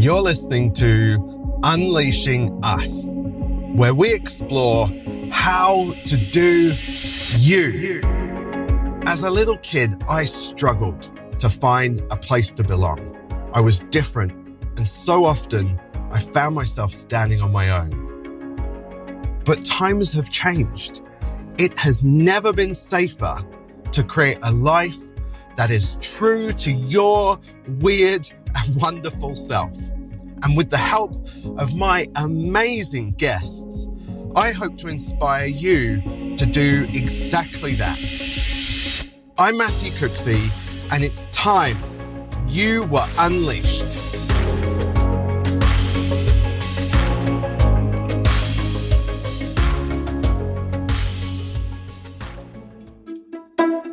You're listening to Unleashing Us, where we explore how to do you. As a little kid, I struggled to find a place to belong. I was different, and so often I found myself standing on my own. But times have changed. It has never been safer to create a life that is true to your weird and wonderful self. And with the help of my amazing guests, I hope to inspire you to do exactly that. I'm Matthew Cooksey, and it's time you were unleashed.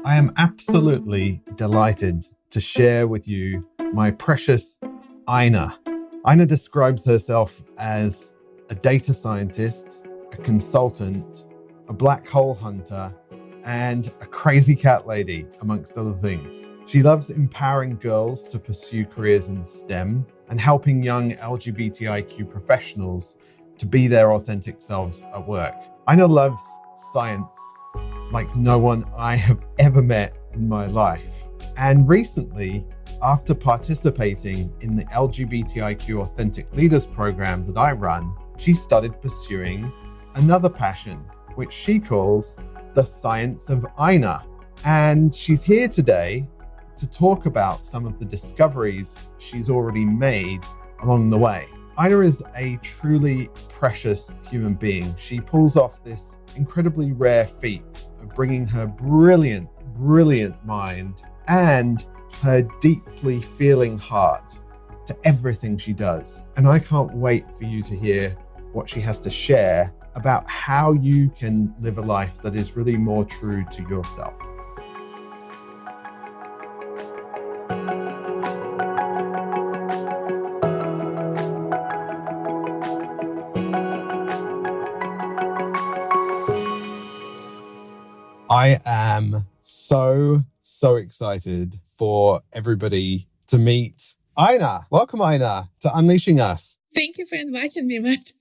I am absolutely delighted to share with you my precious Ina. Ina describes herself as a data scientist, a consultant, a black hole hunter, and a crazy cat lady, amongst other things. She loves empowering girls to pursue careers in STEM and helping young LGBTIQ professionals to be their authentic selves at work. Ina loves science like no one I have ever met in my life. And recently, after participating in the LGBTIQ Authentic Leaders program that I run, she started pursuing another passion, which she calls the science of Ina. And she's here today to talk about some of the discoveries she's already made along the way. Ina is a truly precious human being. She pulls off this incredibly rare feat of bringing her brilliant, brilliant mind and her deeply feeling heart to everything she does. And I can't wait for you to hear what she has to share about how you can live a life that is really more true to yourself. I am so, so excited for everybody to meet Ina. Welcome, Ina, to Unleashing Us. Thank you for inviting me, Matt.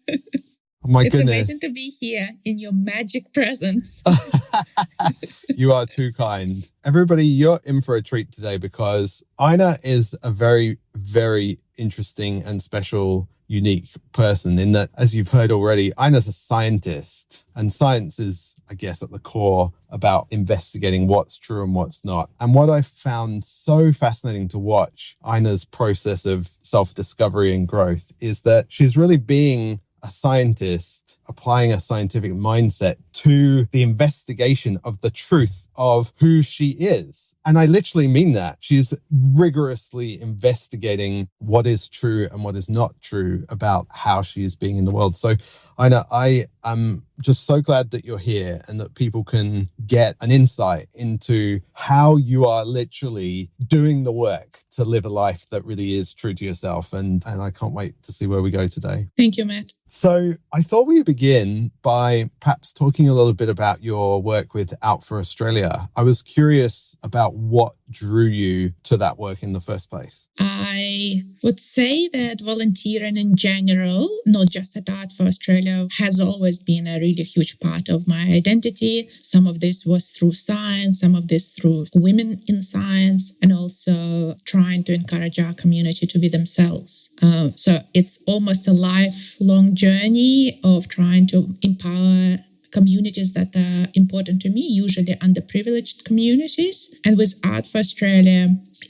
Oh my goodness. it's goodness. amazing to be here in your magic presence. you are too kind. Everybody, you're in for a treat today because Ina is a very, very interesting and special unique person in that, as you've heard already, Ina's a scientist and science is, I guess, at the core about investigating what's true and what's not. And what I found so fascinating to watch Ina's process of self discovery and growth is that she's really being a scientist applying a scientific mindset to the investigation of the truth of who she is. And I literally mean that. She's rigorously investigating what is true and what is not true about how she is being in the world. So I know I am just so glad that you're here and that people can get an insight into how you are literally doing the work to live a life that really is true to yourself. And, and I can't wait to see where we go today. Thank you, Matt. So I thought we would begin by perhaps talking a little bit about your work with Out for Australia. I was curious about what drew you to that work in the first place. I would say that volunteering in general, not just at Out for Australia, has always been a really huge part of my identity. Some of this was through science, some of this through women in science, and also trying to encourage our community to be themselves. Uh, so it's almost a lifelong journey of trying to empower communities that are important to me, usually underprivileged communities. And with Out for Australia,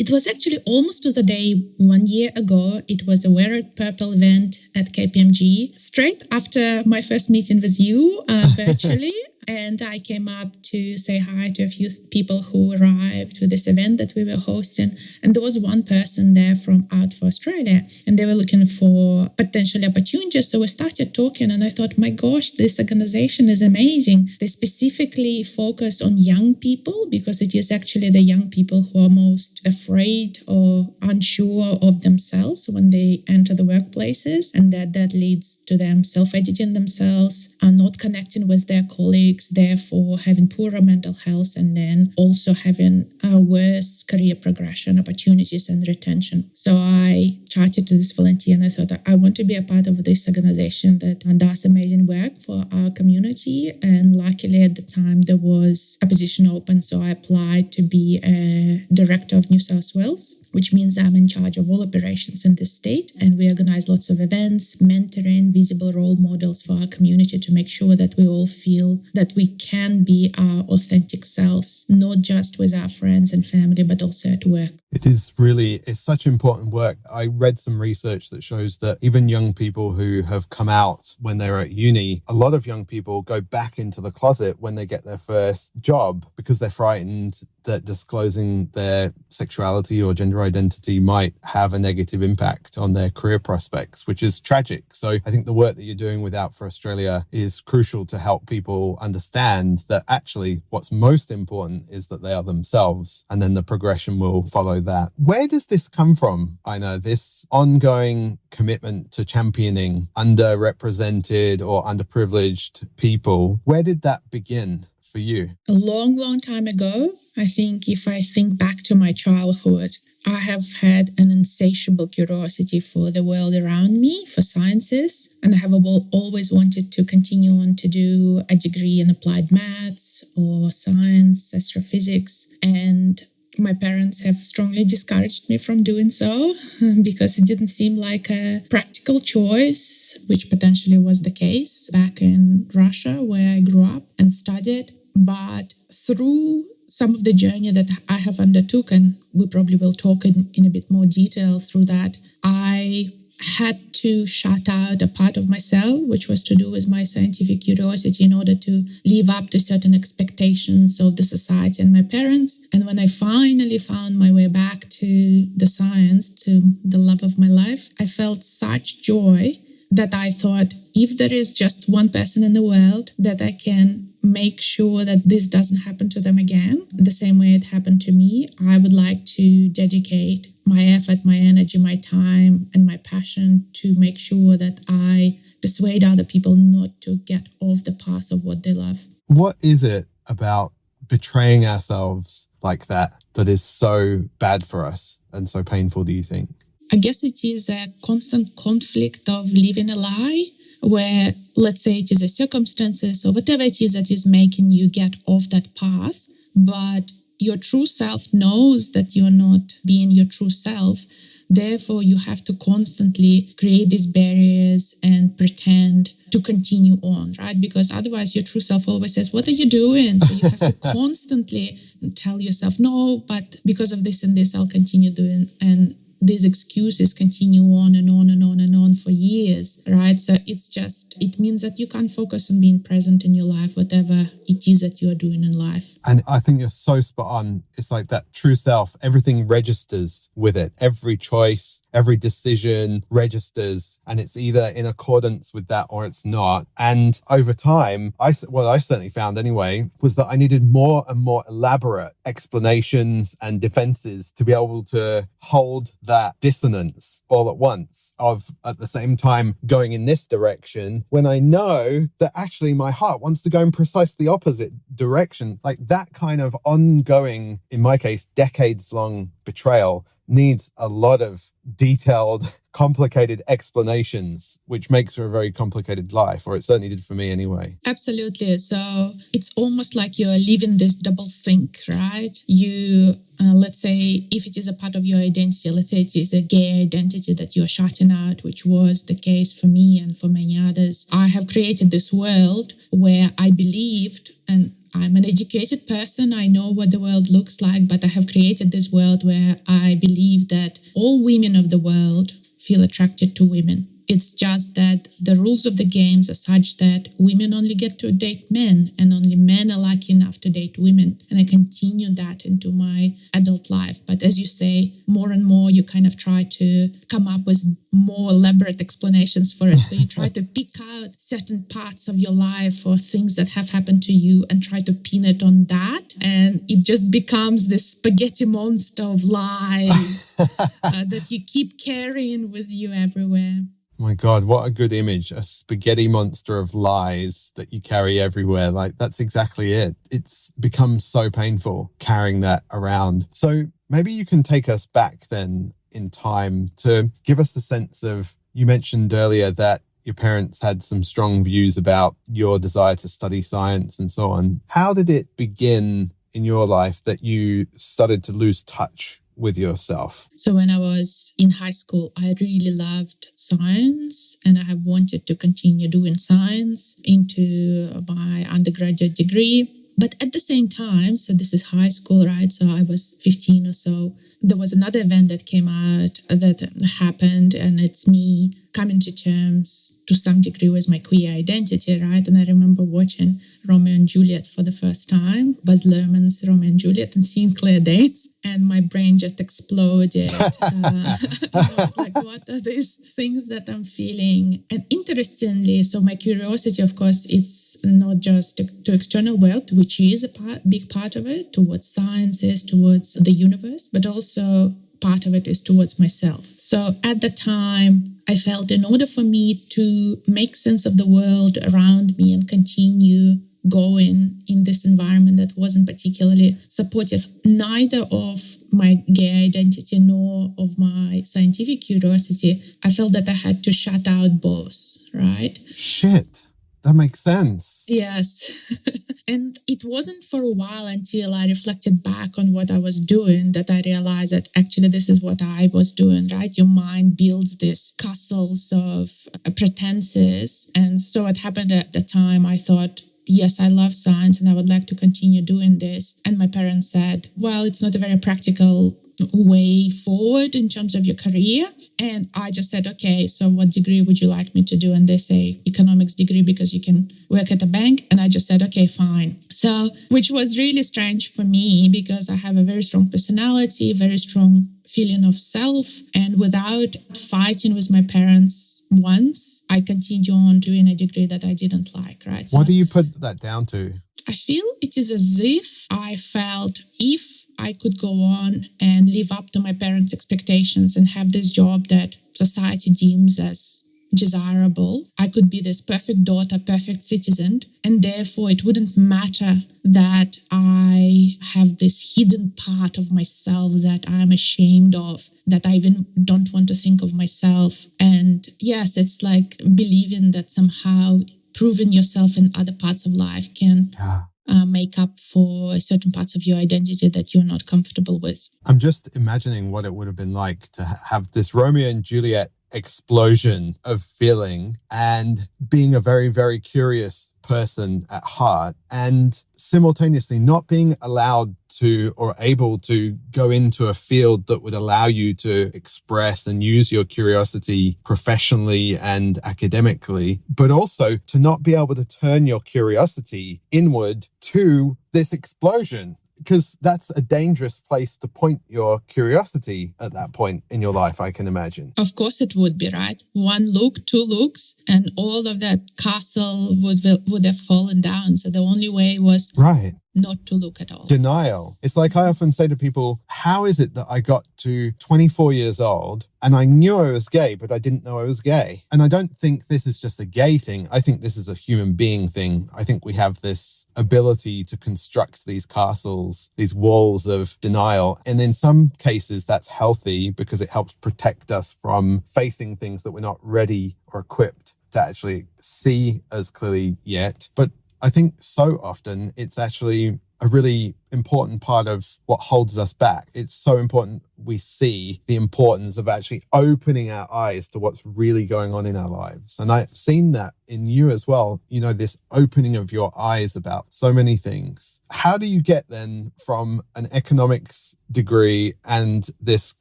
it was actually almost to the day one year ago. It was a Wear It Purple event at KPMG, straight after my first meeting with you uh, virtually. And I came up to say hi to a few people who arrived to this event that we were hosting. And there was one person there from Out for Australia, and they were looking for potential opportunities. So we started talking, and I thought, my gosh, this organization is amazing. They specifically focus on young people because it is actually the young people who are most afraid or unsure of themselves when they enter the workplaces, and that that leads to them self-editing themselves, and not connecting with their colleagues therefore having poorer mental health and then also having worse career progression opportunities and retention. So I chatted to this volunteer and I thought I want to be a part of this organization that does amazing work for our community. And luckily at the time there was a position open, so I applied to be a director of New South Wales which means I'm in charge of all operations in the state. And we organize lots of events, mentoring, visible role models for our community to make sure that we all feel that we can be our authentic selves, not just with our friends and family, but also at work. It is really, it's such important work. I read some research that shows that even young people who have come out when they're at uni, a lot of young people go back into the closet when they get their first job because they're frightened that disclosing their sexuality or gender identity might have a negative impact on their career prospects, which is tragic. So I think the work that you're doing with Out for Australia is crucial to help people understand that actually what's most important is that they are themselves and then the progression will follow that. Where does this come from? I know this ongoing commitment to championing underrepresented or underprivileged people. Where did that begin? For you? A long, long time ago, I think if I think back to my childhood, I have had an insatiable curiosity for the world around me, for sciences, and I have always wanted to continue on to do a degree in applied maths or science, astrophysics. And my parents have strongly discouraged me from doing so because it didn't seem like a practical choice, which potentially was the case back in Russia where I grew up and studied. But through some of the journey that I have undertook, and we probably will talk in, in a bit more detail through that, I had to shut out a part of myself, which was to do with my scientific curiosity in order to live up to certain expectations of the society and my parents. And when I finally found my way back to the science, to the love of my life, I felt such joy that I thought if there is just one person in the world that I can make sure that this doesn't happen to them again, the same way it happened to me, I would like to dedicate my effort, my energy, my time, and my passion to make sure that I persuade other people not to get off the path of what they love. What is it about betraying ourselves like that that is so bad for us and so painful, do you think? I guess it is a constant conflict of living a lie where let's say it is a circumstances or whatever it is that is making you get off that path but your true self knows that you're not being your true self. Therefore you have to constantly create these barriers and pretend to continue on right? Because otherwise your true self always says what are you doing? So you have to constantly tell yourself no but because of this and this i'll continue doing and these excuses continue on and on and on and on for years, right? So it's just, it means that you can't focus on being present in your life, whatever it is that you are doing in life. And I think you're so spot on. It's like that true self, everything registers with it. Every choice, every decision registers, and it's either in accordance with that or it's not. And over time, I, what I certainly found anyway, was that I needed more and more elaborate explanations and defenses to be able to hold that dissonance all at once of at the same time going in this direction when I know that actually my heart wants to go in precisely the opposite direction. Like that kind of ongoing, in my case, decades long betrayal needs a lot of detailed complicated explanations, which makes for a very complicated life, or it certainly did for me anyway. Absolutely. So it's almost like you're living this double think, right? You, uh, let's say, if it is a part of your identity, let's say it is a gay identity that you're shutting out, which was the case for me and for many others. I have created this world where I believed and I'm an educated person. I know what the world looks like, but I have created this world where I believe that all women of the world feel attracted to women. It's just that the rules of the games are such that women only get to date men and only men are lucky enough to date women. And I continue that into my adult life. But as you say, more and more you kind of try to come up with more elaborate explanations for it. So you try to pick out certain parts of your life or things that have happened to you and try to pin it on that. And it just becomes this spaghetti monster of lies uh, that you keep carrying with you everywhere. My God, what a good image. A spaghetti monster of lies that you carry everywhere. Like, that's exactly it. It's become so painful carrying that around. So maybe you can take us back then in time to give us the sense of, you mentioned earlier that your parents had some strong views about your desire to study science and so on. How did it begin in your life that you started to lose touch with yourself? So, when I was in high school, I really loved science and I have wanted to continue doing science into my undergraduate degree. But at the same time, so this is high school, right? So I was 15 or so. There was another event that came out that happened, and it's me coming to terms to some degree with my queer identity, right? And I remember watching Romeo and Juliet for the first time, Baz Luhrmann's Romeo and Juliet, and seeing Claire Danes, and my brain just exploded. uh, like, what are these things that I'm feeling? And interestingly, so my curiosity, of course, it's not just to, to external world, which is a part, big part of it, towards sciences, towards the universe, but also part of it is towards myself. So at the time, I felt in order for me to make sense of the world around me and continue going in this environment that wasn't particularly supportive, neither of my gay identity nor of my scientific curiosity, I felt that I had to shut out both, right? Shit. That makes sense. Yes. and it wasn't for a while until I reflected back on what I was doing that I realized that actually this is what I was doing, right? Your mind builds these castles of uh, pretenses. And so what happened at the time, I thought, yes, I love science and I would like to continue doing this. And my parents said, well, it's not a very practical way forward in terms of your career. And I just said, okay, so what degree would you like me to do? And they say economics degree because you can work at a bank. And I just said, okay, fine. So, which was really strange for me because I have a very strong personality, very strong feeling of self. And without fighting with my parents once, I continued on doing a degree that I didn't like, right? So what do you put that down to? I feel it is as if I felt if I could go on and live up to my parents' expectations and have this job that society deems as desirable. I could be this perfect daughter, perfect citizen, and therefore it wouldn't matter that I have this hidden part of myself that I'm ashamed of, that I even don't want to think of myself. And yes, it's like believing that somehow proving yourself in other parts of life can yeah uh, make up for certain parts of your identity that you're not comfortable with. I'm just imagining what it would have been like to have this Romeo and Juliet explosion of feeling and being a very, very curious person at heart and simultaneously not being allowed to or able to go into a field that would allow you to express and use your curiosity professionally and academically, but also to not be able to turn your curiosity inward to this explosion because that's a dangerous place to point your curiosity at that point in your life, I can imagine. Of course, it would be right. One look, two looks, and all of that castle would would have fallen down. So the only way was right not to look at all. Denial. It's like I often say to people, how is it that I got to 24 years old and I knew I was gay, but I didn't know I was gay? And I don't think this is just a gay thing. I think this is a human being thing. I think we have this ability to construct these castles, these walls of denial. And in some cases, that's healthy because it helps protect us from facing things that we're not ready or equipped to actually see as clearly yet. But I think so often it's actually a really important part of what holds us back. It's so important we see the importance of actually opening our eyes to what's really going on in our lives. And I've seen that in you as well, you know, this opening of your eyes about so many things. How do you get then from an economics degree and this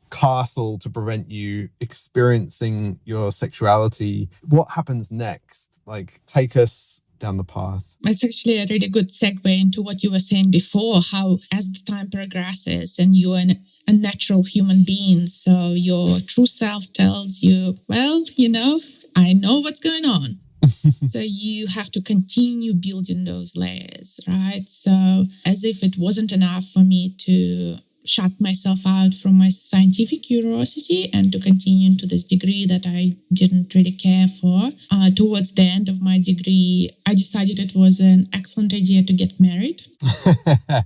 castle to prevent you experiencing your sexuality? What happens next? Like, take us down the path. It's actually a really good segue into what you were saying before how, as the time progresses and you're an, a natural human being, so your true self tells you, well, you know, I know what's going on. so you have to continue building those layers, right? So, as if it wasn't enough for me to shut myself out from my scientific curiosity and to continue into this degree that I didn't really care for. Uh, towards the end of my degree, I decided it was an excellent idea to get married.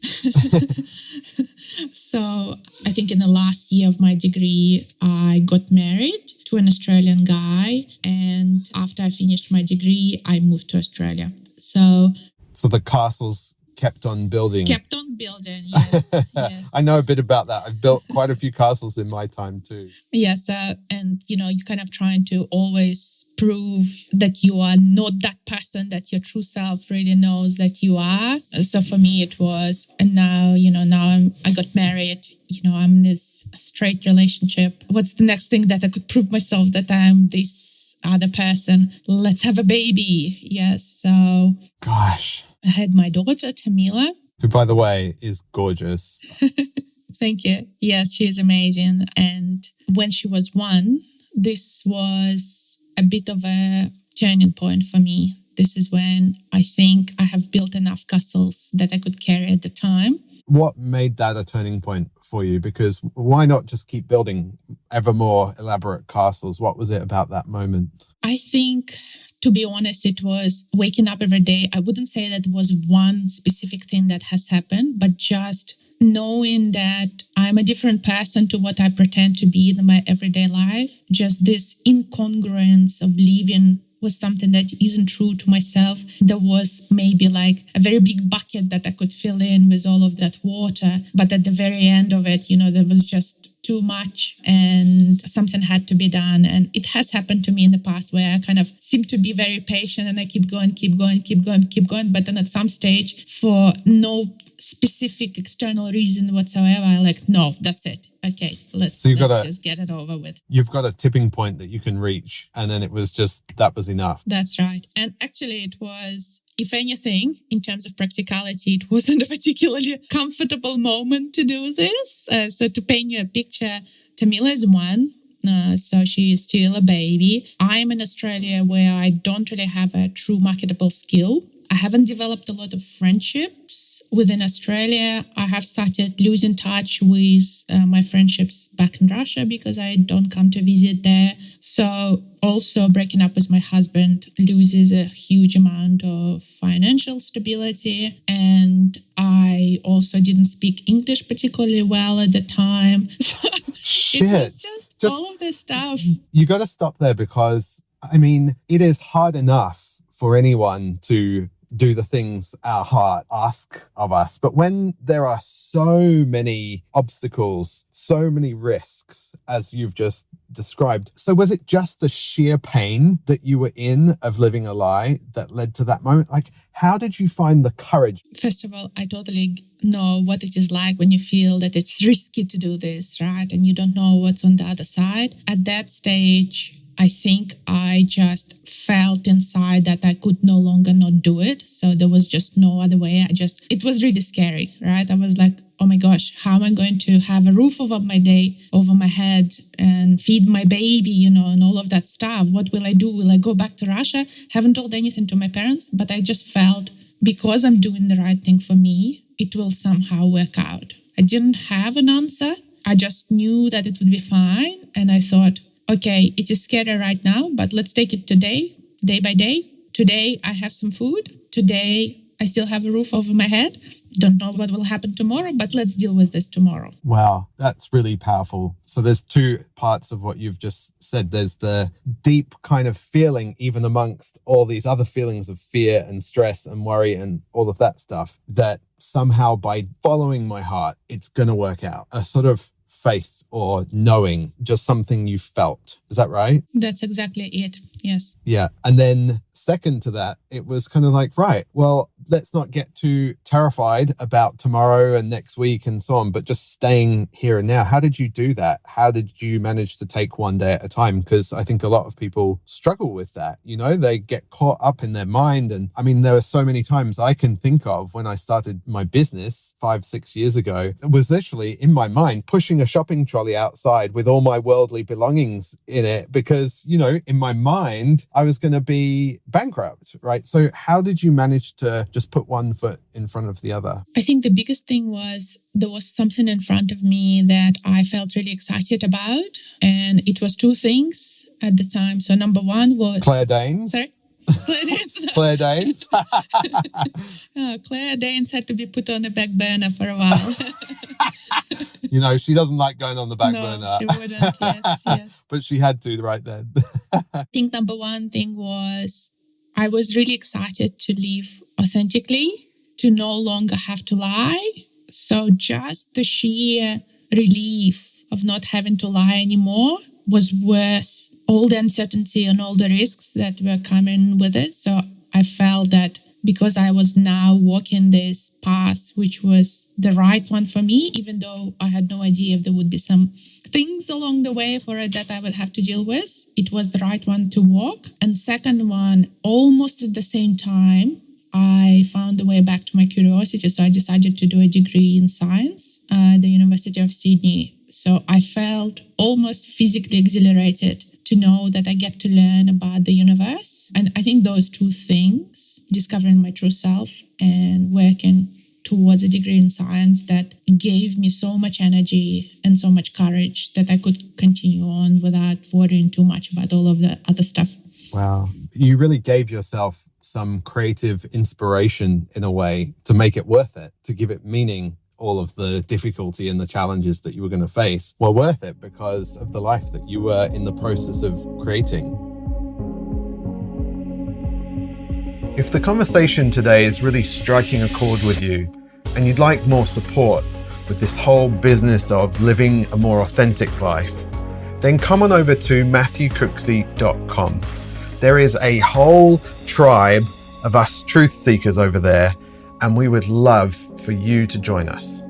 so I think in the last year of my degree, I got married to an Australian guy. And after I finished my degree, I moved to Australia. So, so the castles kept on building. Kept on building, yes. yes. I know a bit about that. I've built quite a few castles in my time too. Yes, uh, and you know, you're kind of trying to always prove that you are not that person that your true self really knows that you are. So for me, it was, and now, you know, now I'm, I got married. You know, I'm in this straight relationship. What's the next thing that I could prove myself that I'm this other person? Let's have a baby. Yes. So, gosh, I had my daughter, Tamila. Who, by the way, is gorgeous. Thank you. Yes, she is amazing. And when she was one, this was a bit of a turning point for me. This is when I think I have built enough castles that I could carry at the time. What made that a turning point for you? Because why not just keep building ever more elaborate castles? What was it about that moment? I think to be honest, it was waking up every day. I wouldn't say that was one specific thing that has happened, but just knowing that I'm a different person to what I pretend to be in my everyday life. Just this incongruence of living was something that isn't true to myself. There was maybe like a very big bucket that I could fill in with all of that water. But at the very end of it, you know, there was just too much and something had to be done. And it has happened to me in the past where I kind of seem to be very patient and I keep going, keep going, keep going, keep going. But then at some stage, for no specific external reason whatsoever, I like, no, that's it. Okay, let's, so you've let's got a, just get it over with. You've got a tipping point that you can reach. And then it was just, that was enough. That's right. And actually, it was if anything, in terms of practicality, it wasn't a particularly comfortable moment to do this. Uh, so, to paint you a picture, Tamila is one. Uh, so she is still a baby. I'm in Australia where I don't really have a true marketable skill. I haven't developed a lot of friendships within Australia. I have started losing touch with uh, my friendships back in Russia because I don't come to visit there. So, also breaking up with my husband loses a huge amount of financial stability. And I also didn't speak English particularly well at the time. Shit. it was just, just all of this stuff. You got to stop there because, I mean, it is hard enough for anyone to do the things our heart ask of us. But when there are so many obstacles, so many risks, as you've just described, so was it just the sheer pain that you were in of living a lie that led to that moment? Like, how did you find the courage? First of all, I totally know what it is like when you feel that it's risky to do this, right? And you don't know what's on the other side. At that stage, I think I just felt inside that I could no longer not do it. So there was just no other way. I just, it was really scary, right? I was like, oh my gosh, how am I going to have a roof over my day, over my head and feed my baby, you know, and all of that stuff? What will I do? Will I go back to Russia? Haven't told anything to my parents, but I just felt because I'm doing the right thing for me, it will somehow work out. I didn't have an answer. I just knew that it would be fine. And I thought, okay, it is scary right now, but let's take it today, day by day. Today, I have some food. Today, I still have a roof over my head. Don't know what will happen tomorrow, but let's deal with this tomorrow. Wow, that's really powerful. So there's two parts of what you've just said. There's the deep kind of feeling, even amongst all these other feelings of fear and stress and worry and all of that stuff, that somehow by following my heart, it's going to work out. A sort of faith or knowing, just something you felt. Is that right? That's exactly it. Yes. Yeah. And then second to that, it was kind of like, right, well, let's not get too terrified about tomorrow and next week and so on, but just staying here and now. How did you do that? How did you manage to take one day at a time? Because I think a lot of people struggle with that. You know, they get caught up in their mind. And I mean, there are so many times I can think of when I started my business five, six years ago, it was literally in my mind pushing a shopping trolley outside with all my worldly belongings in it because, you know, in my mind, I was going to be bankrupt, right? So how did you manage to just just put one foot in front of the other? I think the biggest thing was there was something in front of me that I felt really excited about. And it was two things at the time. So, number one was Claire Danes. Sorry? Claire Danes. Claire Danes. oh, Claire Danes had to be put on the back burner for a while. you know, she doesn't like going on the back no, burner. She wouldn't, yes, yes. but she had to right then. I think number one thing was I was really excited to live authentically, to no longer have to lie. So just the sheer relief of not having to lie anymore was worth all the uncertainty and all the risks that were coming with it. So I felt that because I was now walking this path, which was the right one for me, even though I had no idea if there would be some things along the way for it that I would have to deal with, it was the right one to walk. And second one, almost at the same time, I found a way back to my curiosity. So I decided to do a degree in science at the University of Sydney. So I felt almost physically exhilarated to know that I get to learn about the universe. And I think those two things, discovering my true self and working towards a degree in science that gave me so much energy and so much courage that I could continue on without worrying too much about all of the other stuff. Wow. You really gave yourself some creative inspiration in a way to make it worth it, to give it meaning all of the difficulty and the challenges that you were going to face were worth it because of the life that you were in the process of creating. If the conversation today is really striking a chord with you and you'd like more support with this whole business of living a more authentic life, then come on over to matthewcooksey.com. There is a whole tribe of us truth seekers over there and we would love for you to join us.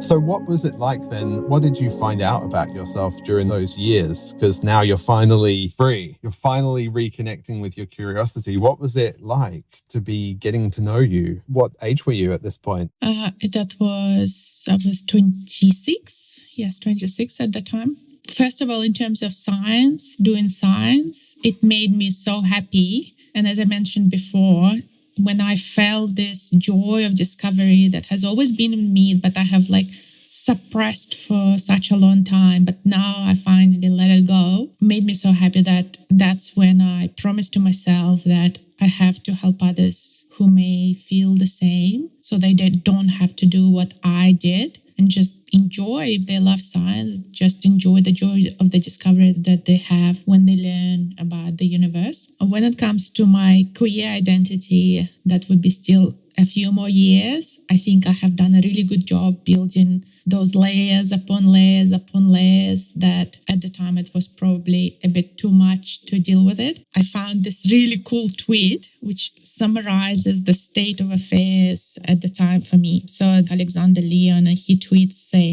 So, what was it like then? What did you find out about yourself during those years? Because now you're finally free. You're finally reconnecting with your curiosity. What was it like to be getting to know you? What age were you at this point? Uh, that was, I was 26. Yes, 26 at the time. First of all, in terms of science, doing science, it made me so happy and as I mentioned before, when I felt this joy of discovery that has always been in me, but I have like suppressed for such a long time, but now I finally let it go, made me so happy that that's when I promised to myself that I have to help others who may feel the same so they don't have to do what I did and just enjoy if they love science just enjoy the joy of the discovery that they have when they learn about the universe when it comes to my queer identity that would be still a few more years, I think I have done a really good job building those layers upon layers upon layers that at the time it was probably a bit too much to deal with it. I found this really cool tweet which summarizes the state of affairs at the time for me. So Alexander Leon, he tweets saying,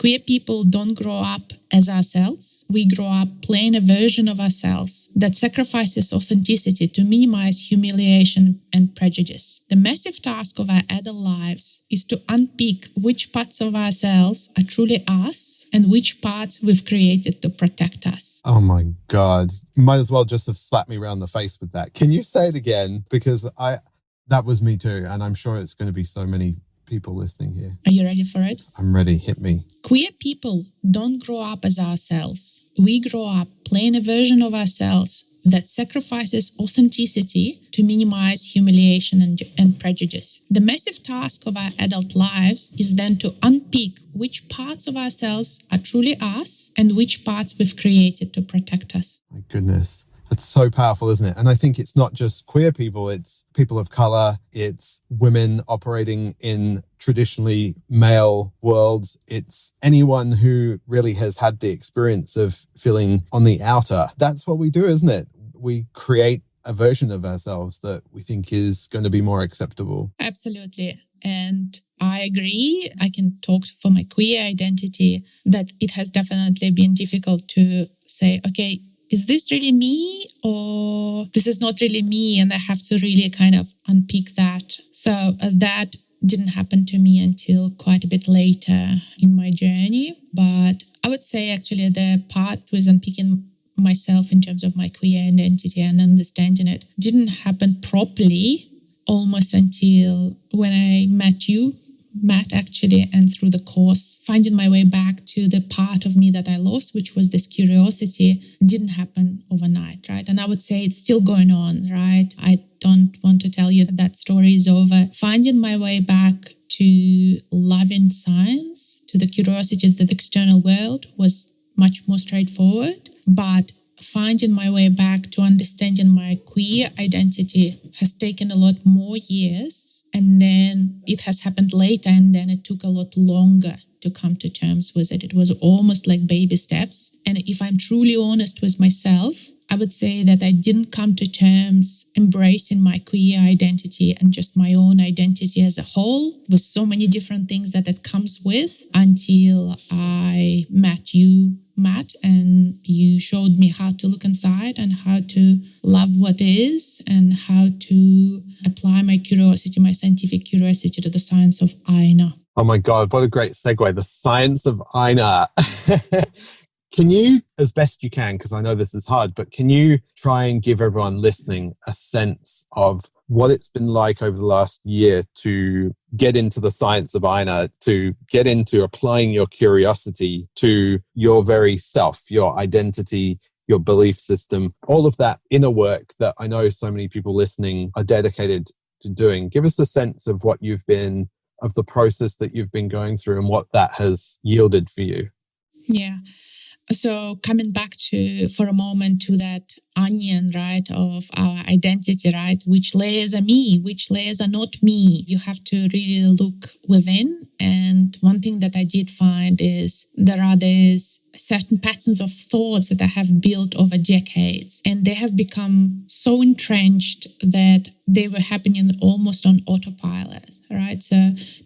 Queer people don't grow up as ourselves. We grow up playing a version of ourselves that sacrifices authenticity to minimize humiliation and prejudice. The massive task of our adult lives is to unpick which parts of ourselves are truly us and which parts we've created to protect us. Oh my God. You might as well just have slapped me around the face with that. Can you say it again? Because I, that was me too. And I'm sure it's going to be so many people listening here. Are you ready for it? I'm ready. Hit me. Queer people don't grow up as ourselves. We grow up playing a version of ourselves that sacrifices authenticity to minimize humiliation and, and, prejudice. The massive task of our adult lives is then to unpick which parts of ourselves are truly us and which parts we've created to protect us. My goodness. It's so powerful, isn't it? And I think it's not just queer people, it's people of color, it's women operating in traditionally male worlds. It's anyone who really has had the experience of feeling on the outer. That's what we do, isn't it? We create a version of ourselves that we think is going to be more acceptable. Absolutely. And I agree. I can talk for my queer identity that it has definitely been difficult to say, okay, is this really me or this is not really me and i have to really kind of unpick that. So uh, that didn't happen to me until quite a bit later in my journey. But i would say actually the part with unpicking myself in terms of my queer identity and understanding it didn't happen properly almost until when I met you Matt actually and through the course finding my way back to the part of me that I lost which was this curiosity didn't happen overnight right? And I would say it's still going on right? I don't want to tell you that that story is over. Finding my way back to loving science to the curiosity of the external world was much more straightforward. But finding my way back to understanding my queer identity has taken a lot more years. And then it has happened later, and then it took a lot longer to come to terms with it. It was almost like baby steps. And if I'm truly honest with myself, I would say that I didn't come to terms embracing my queer identity and just my own identity as a whole with so many different things that it comes with until I met you, Matt, and you showed me how to look inside and how to love what is and how to apply my curiosity, my scientific curiosity to the science of Ina. Oh my God, what a great segue. The science of Ina. Can you, as best you can, because I know this is hard, but can you try and give everyone listening a sense of what it's been like over the last year to get into the science of Ina, to get into applying your curiosity to your very self, your identity, your belief system, all of that inner work that I know so many people listening are dedicated to doing? Give us a sense of what you've been, of the process that you've been going through and what that has yielded for you. Yeah so coming back to for a moment to that onion right of our identity right which layers are me which layers are not me. You have to really look within. And one thing that i did find is there are these certain patterns of thoughts that i have built over decades. And they have become so entrenched that they were happening almost on autopilot right? So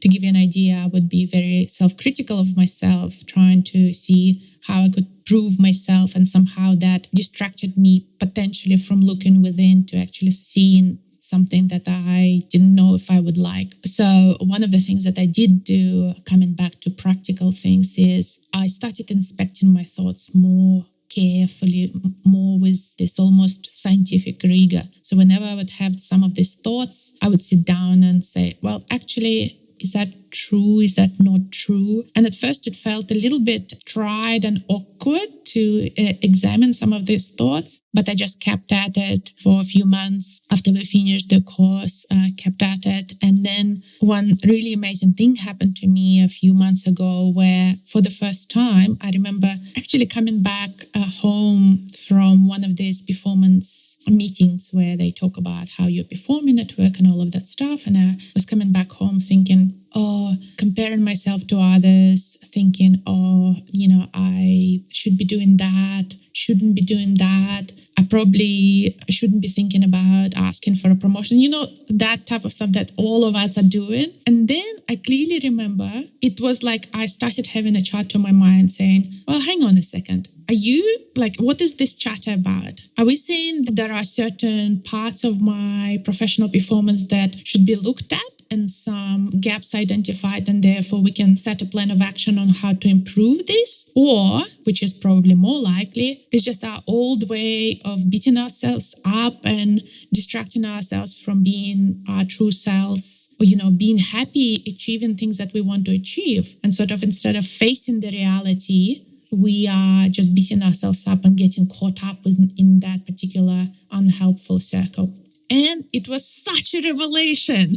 to give you an idea i would be very self-critical of myself trying to see how i could prove myself and somehow that distracted me potentially from looking within to actually seeing something that I didn't know if I would like. So, one of the things that I did do, coming back to practical things, is I started inspecting my thoughts more carefully, more with this almost scientific rigor. So, whenever I would have some of these thoughts, I would sit down and say, well, actually, is that true? Is that not true? And at first, it felt a little bit tried and awkward to uh, examine some of these thoughts, but I just kept at it for a few months after we finished the course, uh, kept at it. And then one really amazing thing happened to me a few months ago where, for the first time, I remember actually coming back uh, home from one of these performance meetings where they talk about how you're performing at work and all of that stuff. And I was coming back home thinking, oh, comparing myself to others, thinking, oh, you know, I should be doing that, shouldn't be doing that. I probably shouldn't be thinking about asking for a promotion, you know, that type of stuff that all of us are doing. And then I clearly remember it was like I started having a chat to my mind saying, well, hang on a second. Are you like, what is this chatter about? Are we saying that there are certain parts of my professional performance that should be looked at and some gaps identified, and therefore we can set a plan of action on how to improve this? Or, which is probably more likely, is just our old way of beating ourselves up and distracting ourselves from being our true selves, or, you know, being happy achieving things that we want to achieve. And sort of instead of facing the reality, we are just beating ourselves up and getting caught up in, in that particular unhelpful circle. And it was such a revelation.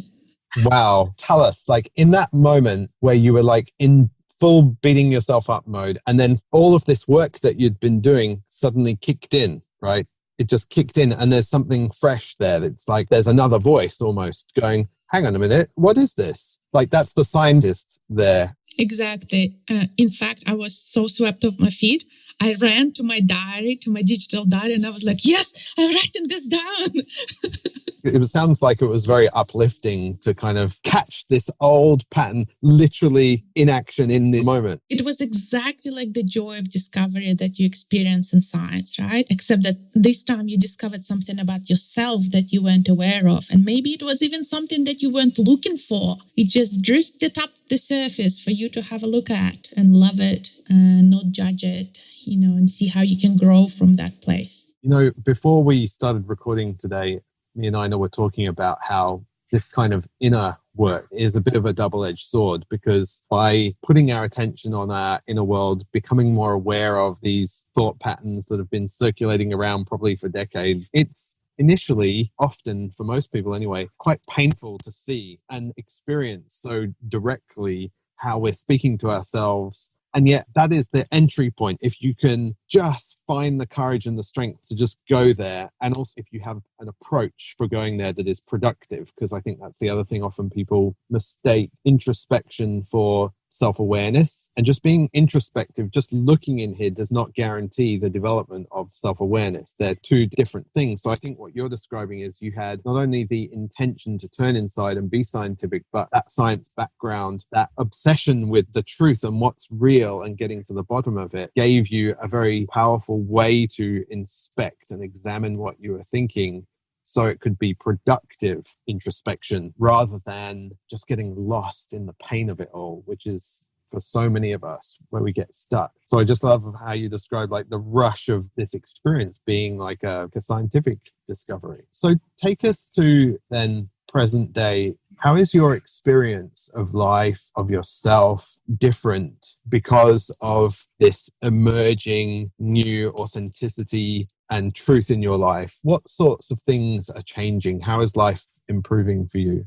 Wow. Tell us, like in that moment where you were like in full beating yourself up mode, and then all of this work that you'd been doing suddenly kicked in, right? It just kicked in, and there's something fresh there. That's like there's another voice almost going, hang on a minute, what is this? Like that's the scientist there. Exactly. Uh, in fact, I was so swept off my feet. I ran to my diary, to my digital diary, and I was like, yes, I'm writing this down. it sounds like it was very uplifting to kind of catch this old pattern literally in action in the moment. It was exactly like the joy of discovery that you experience in science, right? Except that this time you discovered something about yourself that you weren't aware of. And maybe it was even something that you weren't looking for. It just drifted up the surface for you to have a look at and love it and not judge it, you know, and and see how you can grow from that place. You know, before we started recording today, me and Ina were talking about how this kind of inner work is a bit of a double edged sword because by putting our attention on our inner world, becoming more aware of these thought patterns that have been circulating around probably for decades, it's initially, often for most people anyway, quite painful to see and experience so directly how we're speaking to ourselves and yet, that is the entry point. If you can just find the courage and the strength to just go there, and also if you have an approach for going there that is productive, because I think that's the other thing often people mistake introspection for self awareness. And just being introspective, just looking in here, does not guarantee the development of self awareness. They're two different things. So I think what you're describing is you had not only the intention to turn inside and be scientific, but that science background, that obsession with the truth and what's real and getting to the bottom of it gave you a very powerful way to inspect and examine what you were thinking so it could be productive introspection rather than just getting lost in the pain of it all, which is for so many of us where we get stuck. So I just love how you describe like the rush of this experience being like a, a scientific discovery. So take us to then present day how is your experience of life, of yourself, different because of this emerging new authenticity and truth in your life? What sorts of things are changing? How is life improving for you?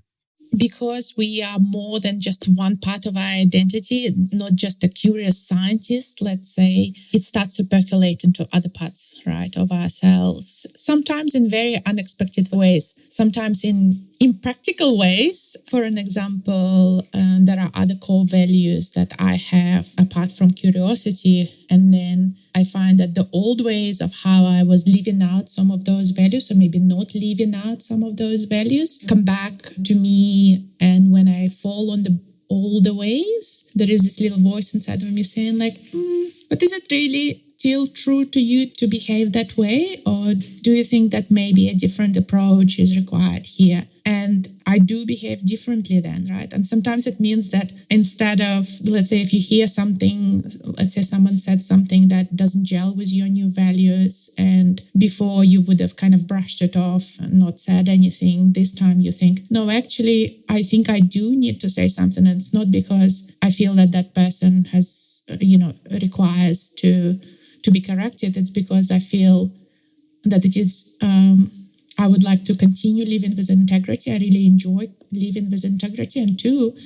Because we are more than just one part of our identity, not just a curious scientist, let's say, it starts to percolate into other parts, right, of ourselves. Sometimes in very unexpected ways, sometimes in impractical ways. For an example, uh, there are other core values that I have apart from curiosity. And then I find that the old ways of how I was living out some of those values, or maybe not living out some of those values, come back to me. And when I fall on the older ways, there is this little voice inside of me saying, like, mm, but is it really still true to you to behave that way? Or do you think that maybe a different approach is required here? And I do behave differently then, right? And sometimes it means that instead of, let's say, if you hear something, let's say someone said something that doesn't gel with your new values, and before you would have kind of brushed it off and not said anything, this time you think, no, actually, I think I do need to say something. And it's not because I feel that that person has, you know, requires to to be corrected. It's because I feel that it is. Um, I would like to continue living with integrity. I really enjoy living with integrity, and two,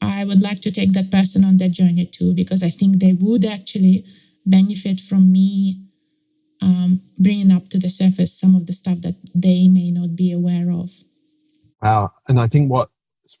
I would like to take that person on that journey too, because I think they would actually benefit from me um, bringing up to the surface some of the stuff that they may not be aware of. Wow. And I think what's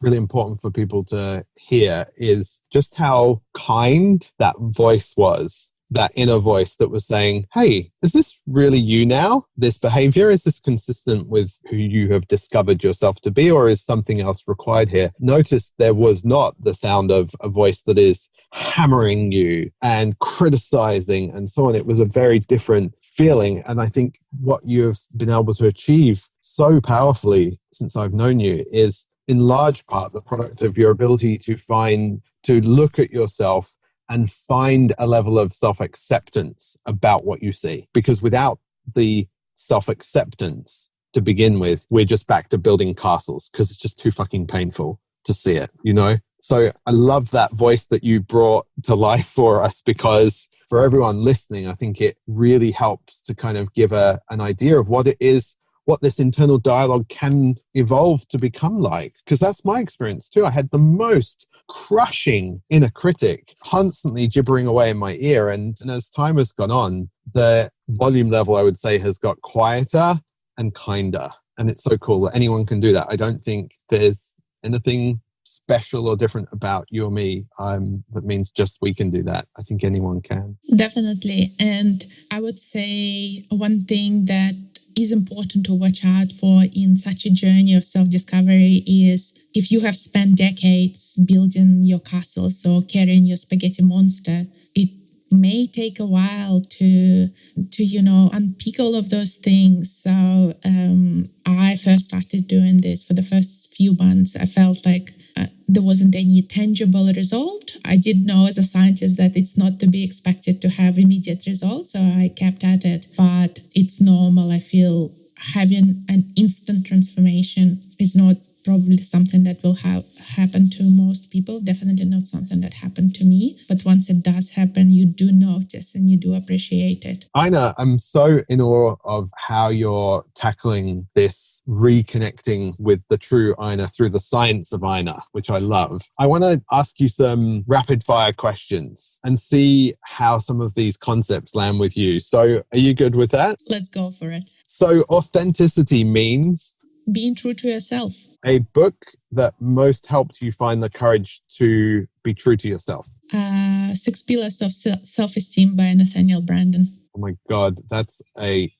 really important for people to hear is just how kind that voice was that inner voice that was saying, Hey, is this really you now? This behavior? Is this consistent with who you have discovered yourself to be, or is something else required here? Notice there was not the sound of a voice that is hammering you and criticizing and so on. It was a very different feeling. And I think what you've been able to achieve so powerfully since I've known you is in large part the product of your ability to find, to look at yourself and find a level of self acceptance about what you see. Because without the self acceptance to begin with, we're just back to building castles because it's just too fucking painful to see it, you know? So I love that voice that you brought to life for us because for everyone listening, I think it really helps to kind of give a, an idea of what it is what this internal dialogue can evolve to become like. Because that's my experience too. I had the most crushing inner critic constantly gibbering away in my ear. And, and as time has gone on, the volume level, I would say, has got quieter and kinder. And it's so cool that anyone can do that. I don't think there's anything special or different about you or me um, that means just we can do that. I think anyone can. Definitely. And I would say one thing that is important to watch out for in such a journey of self discovery is if you have spent decades building your castles or carrying your spaghetti monster, it may take a while to to you know unpick all of those things. So um, i first started doing this for the first few months. I felt like uh, there wasn't any tangible result. I did know as a scientist that it's not to be expected to have immediate results so i kept at it. But it's normal. I feel having an instant transformation is not probably something that will have happen to most people definitely not something that happened to me but once it does happen you do notice and you do appreciate it Ina, I'm so in awe of how you're tackling this reconnecting with the true Ina through the science of Ina, which I love. I want to ask you some rapid fire questions and see how some of these concepts land with you. So, are you good with that? let's go for it So, authenticity means being true to yourself a book that most helped you find the courage to be true to yourself. uh, six pillars of self-esteem by nathaniel branden Oh my God, that's a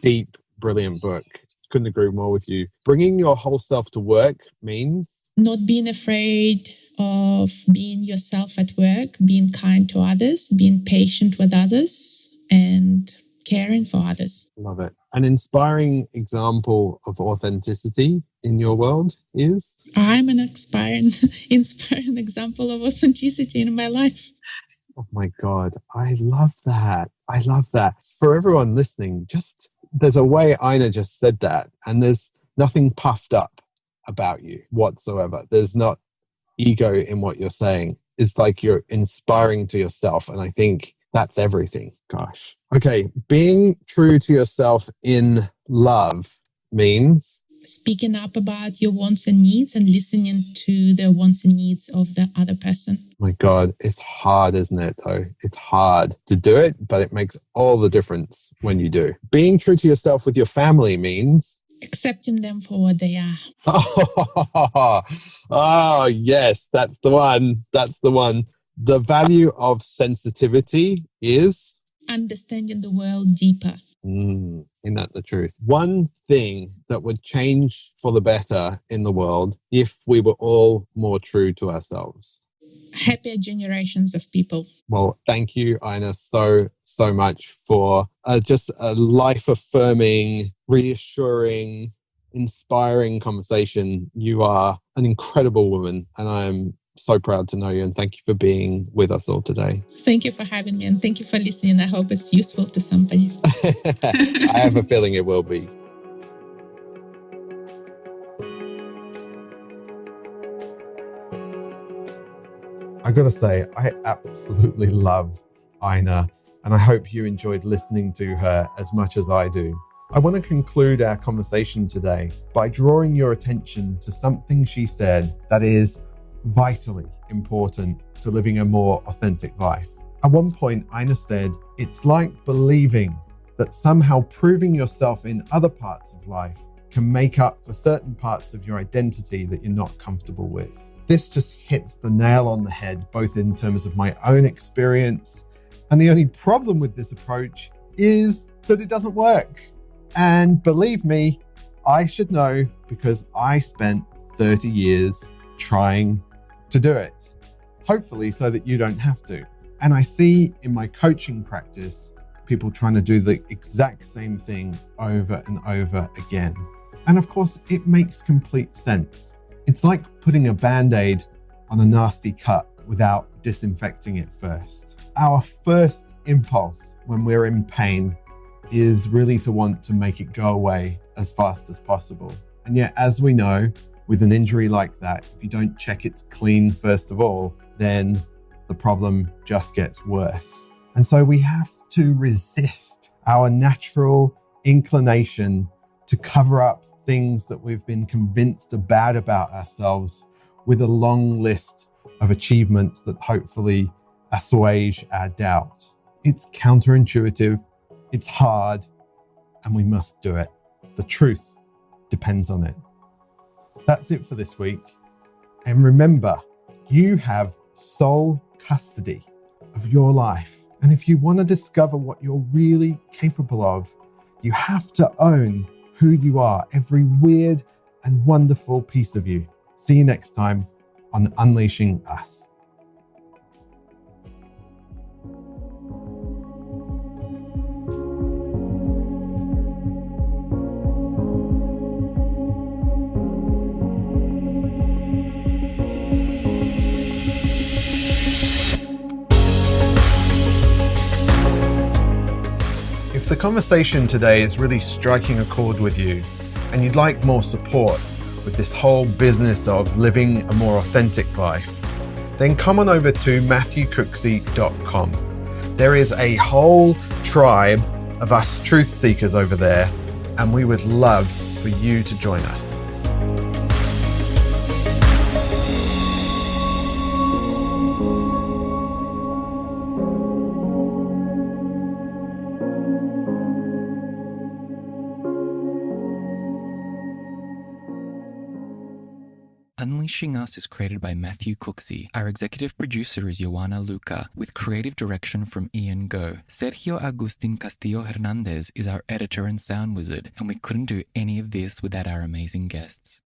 deep, brilliant book. Couldn't agree more with you. Bringing your whole self to work means not being afraid of being yourself at work, being kind to others, being patient with others, and caring for others. love it. An inspiring example of authenticity in your world is I'm an inspiring, inspiring example of authenticity in my life. oh my God, I love that. I love that. For everyone listening, just there's a way Ina just said that, and there's nothing puffed up about you whatsoever. There's not ego in what you're saying. It's like you're inspiring to yourself. And I think that's everything. Gosh. Okay. Being true to yourself in love means Speaking up about your wants and needs and listening to the wants and needs of the other person. my God, it's hard, isn't it, though? It's hard to do it, but it makes all the difference when you do. Being true to yourself with your family means Accepting them for what they are. Oh, oh, yes, that's the one. That's the one. The value of sensitivity is, Understanding the world deeper. mm, isn't that the truth? One thing that would change for the better in the world if we were all more true to ourselves. Happier generations of people. Well, thank you, Ina, so, so much for uh, just a life affirming, reassuring, inspiring conversation. You are an incredible woman, and I am so proud to know you. And thank you for being with us all today. Thank you for having me and thank you for listening. I hope it's useful to somebody. I have a feeling it will be. I gotta say, I absolutely love Ina, and I hope you enjoyed listening to her as much as I do. I want to conclude our conversation today by drawing your attention to something she said that is vitally important to living a more authentic life. At one point, Ina said, It's like believing that somehow proving yourself in other parts of life can make up for certain parts of your identity that you're not comfortable with. This just hits the nail on the head, both in terms of my own experience. And the only problem with this approach is that it doesn't work. And believe me, I should know because I spent 30 years trying to do it. Hopefully, so that you don't have to. And I see in my coaching practice people trying to do the exact same thing over and over again. And of course, it makes complete sense. It's like putting a band aid on a nasty cut without disinfecting it first. Our first impulse when we're in pain is really to want to make it go away as fast as possible. And yet, as we know, with an injury like that, if you don't check it's clean first of all, then the problem just gets worse. And so we have to resist our natural inclination to cover up things that we've been convinced about about ourselves with a long list of achievements that hopefully assuage our doubt. It's counterintuitive, it's hard, and we must do it. The truth depends on it. That's it for this week. And remember, you have sole custody of your life. And if you want to discover what you're really capable of, you have to own who you are, every weird and wonderful piece of you. See you next time on Unleashing Us. The conversation today is really striking a chord with you and you'd like more support with this whole business of living a more authentic life, then come on over to matthewcooksey.com. There is a whole tribe of us truth seekers over there, and we would love for you to join us. Unleashing Us is created by Matthew Cooksey. Our executive producer is Joanna Luca, with creative direction from Ian Go. Sergio Agustin Castillo Hernandez is our editor and sound wizard, and we couldn't do any of this without our amazing guests.